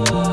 Oh.